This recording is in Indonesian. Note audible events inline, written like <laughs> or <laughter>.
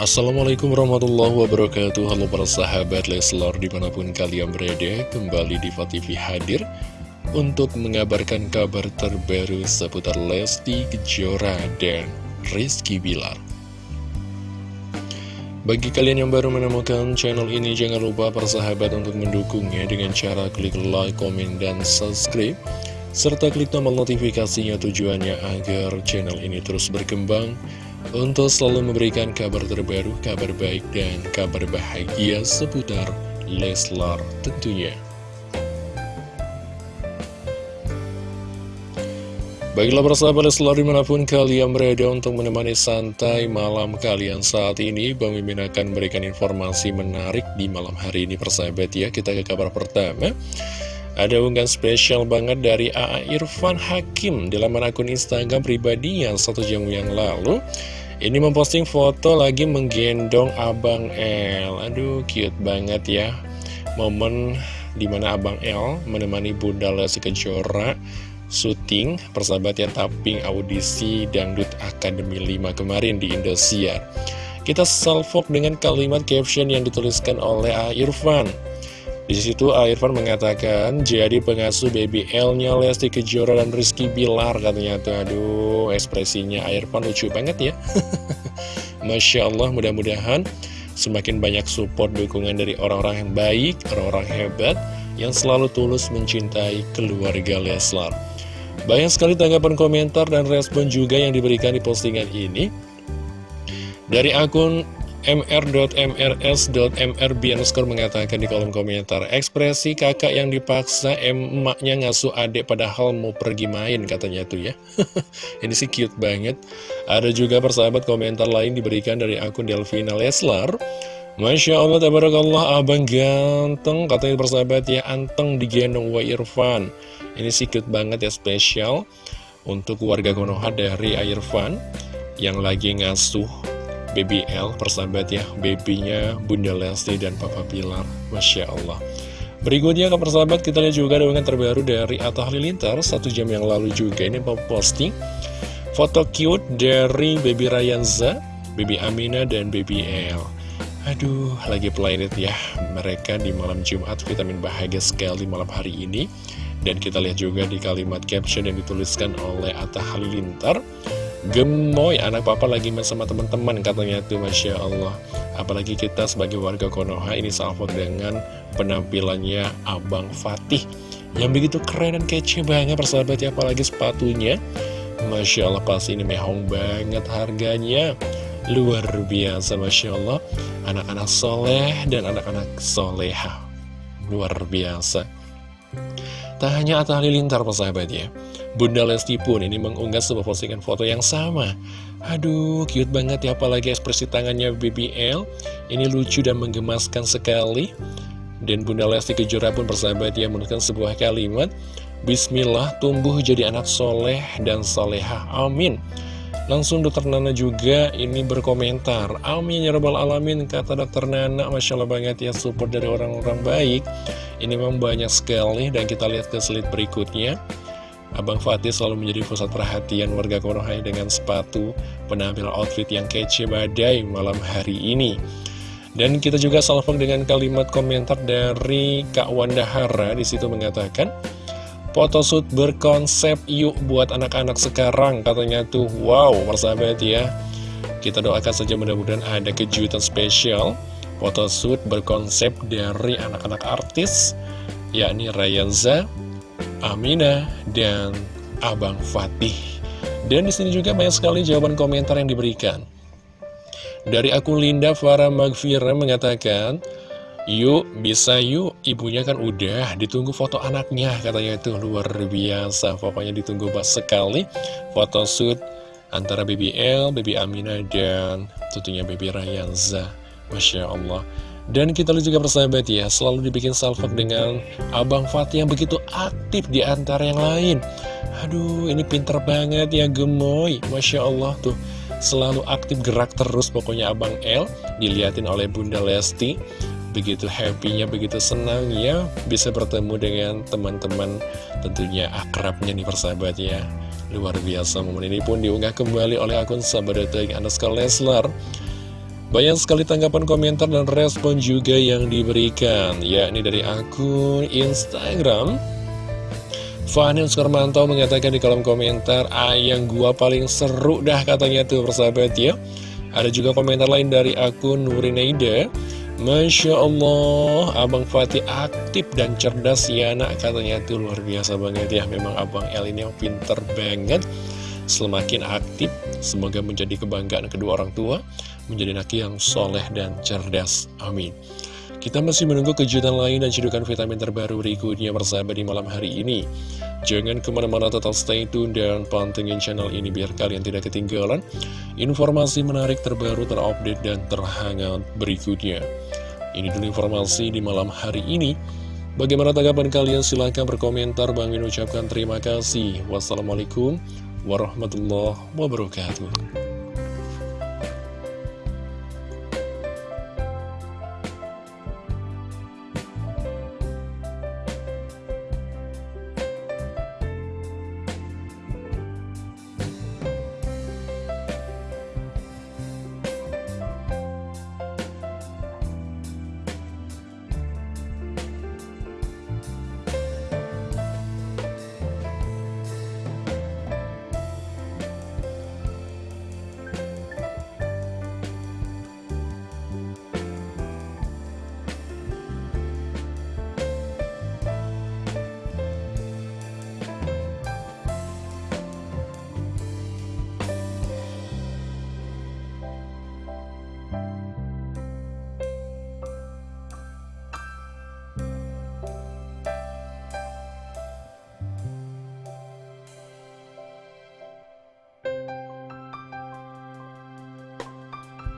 Assalamualaikum warahmatullahi wabarakatuh. Halo para sahabat Leslar di mana pun kalian berada Kembali di TV hadir Untuk mengabarkan kabar terbaru seputar Lesti Kejora dan Rizky Bilar. Bagi kalian yang baru menemukan channel ini Jangan lupa para sahabat untuk mendukungnya Dengan cara klik like, komen, dan subscribe serta klik tombol notifikasinya tujuannya agar channel ini terus berkembang untuk selalu memberikan kabar terbaru, kabar baik, dan kabar bahagia seputar Leslar tentunya. Baiklah persahabat Leslar di mana pun kalian berada untuk menemani santai malam kalian saat ini Bang Mimin akan memberikan informasi menarik di malam hari ini persahabat ya Kita ke kabar pertama ada unggahan spesial banget dari AA Irfan Hakim di laman akun Instagram pribadi yang satu jam yang lalu. Ini memposting foto lagi menggendong Abang L Aduh cute banget ya. Momen di mana Abang L menemani Bunda Lesti Kejora syuting persahabat ya tapping audisi Dangdut Akademi 5 kemarin di Indosiar. Kita salvok dengan kalimat caption yang dituliskan oleh A. Irfan di situ Irfan mengatakan jadi pengasuh BBL-nya Lesti Kejora dan Rizky Bilar katanya tuh aduh ekspresinya Irfan lucu banget ya. <laughs> Masya Allah mudah-mudahan semakin banyak support dukungan dari orang-orang yang baik, orang-orang hebat yang selalu tulus mencintai keluarga Leslar. Banyak sekali tanggapan komentar dan respon juga yang diberikan di postingan ini. Dari akun mr.mrs.mrb mengatakan di kolom komentar Ekspresi kakak yang dipaksa emaknya ngasuh adik padahal mau pergi main katanya tuh ya. <laughs> Ini sih cute banget. Ada juga persahabat komentar lain diberikan dari akun Delvina Leslar. Masya Allah, tabarakallah, abang ganteng Katanya persahabat ya, anteng digendong Wa Irfan. Ini sih cute banget ya, spesial Untuk warga Konoha dari Irfan Yang lagi ngasuh BBL persahabat ya. Babynya Bunda Lesti dan Papa Pilar. Masya Allah. Berikutnya ke persahabat kita lihat juga dengan terbaru dari Atta Halilintar. Satu jam yang lalu juga ini posting. Foto cute dari Baby Rayanza Baby Amina dan Baby L. Aduh, lagi planet ya. Mereka di malam Jumat vitamin bahagia sekali malam hari ini. Dan kita lihat juga di kalimat caption yang dituliskan oleh Atta Halilintar Gemoy, anak papa lagi main sama teman-teman katanya tuh Masya Allah. Apalagi kita sebagai warga Konoha ini salvo dengan penampilannya Abang Fatih. Yang begitu keren dan kece banget persahabat ya Apalagi sepatunya. Masya Allah pasti ini mehong banget harganya. Luar biasa Masya Allah. Anak-anak soleh dan anak-anak soleha. Luar biasa Tak hanya Atta Halilintar persahabat ya. Bunda Lesti pun ini mengunggah sebuah postingan foto yang sama. Aduh, cute banget ya apalagi ekspresi tangannya BBL Ini lucu dan menggemaskan sekali. Dan Bunda Lesti Kejora pun bersahabat ya menuliskan sebuah kalimat Bismillah tumbuh jadi anak soleh dan soleha. Amin. Langsung dokter Nana juga ini berkomentar Amin ya rabbal alamin kata dokter Nana. Masya Allah banget ya support dari orang-orang baik Ini memang banyak sekali dan kita lihat ke slide berikutnya. Abang Fatih selalu menjadi pusat perhatian warga Konoha dengan sepatu penampil outfit yang kece badai malam hari ini. Dan kita juga salvok dengan kalimat komentar dari Kak Wanda Hara di situ mengatakan Photoshoot berkonsep yuk buat anak-anak sekarang katanya tuh. Wow persahabat ya. Kita doakan saja mudah-mudahan ada kejutan spesial Photoshoot berkonsep dari anak-anak artis yakni Rayanza, Amina, dan Abang Fatih. Dan di sini juga banyak sekali jawaban komentar yang diberikan. Dari akun Linda Farah Magfira mengatakan, Yuk, bisa yuk, ibunya kan udah ditunggu foto anaknya, katanya itu luar biasa. Pokoknya ditunggu pas sekali foto shoot antara BBL, Baby Amina, dan tentunya Baby Rayanza. Masya Allah. Dan kita lihat juga persahabat ya, selalu dibikin salvok dengan Abang Fatih yang begitu aktif di antara yang lain. Aduh, ini pinter banget ya gemoy. Masya Allah tuh, selalu aktif gerak terus pokoknya Abang L. Dilihatin oleh Bunda Lesti. Begitu happy-nya, begitu senang ya bisa bertemu dengan teman-teman tentunya akrabnya nih persahabat ya. Luar biasa momen ini pun diunggah kembali oleh akun sahabat Anaskar Leslar. Banyak sekali tanggapan komentar dan respon juga yang diberikan, yakni dari akun Instagram. Fahnin Sukarmanto mengatakan di kolom komentar, ayang gua paling seru dah katanya tuh persahabat ya. Ada juga komentar lain dari akun Nurineida. Masya Allah, Abang Fatih aktif dan cerdas ya nak katanya tuh luar biasa banget ya. Memang Abang El ini yang pinter banget semakin aktif. Semoga menjadi kebanggaan kedua orang tua, menjadi anak yang soleh dan cerdas. Amin. Kita masih menunggu kejutan lain dan cedukan vitamin terbaru berikutnya bersama di malam hari ini. Jangan ke mana-mana tetap stay tune dan pantengin channel ini biar kalian tidak ketinggalan informasi menarik terbaru terupdate dan terhangat berikutnya. Ini dulu informasi di malam hari ini. Bagaimana tanggapan kalian? Silahkan berkomentar. Bang Min ucapkan terima kasih. Wassalamualaikum warahmatullahi wabarakatuh.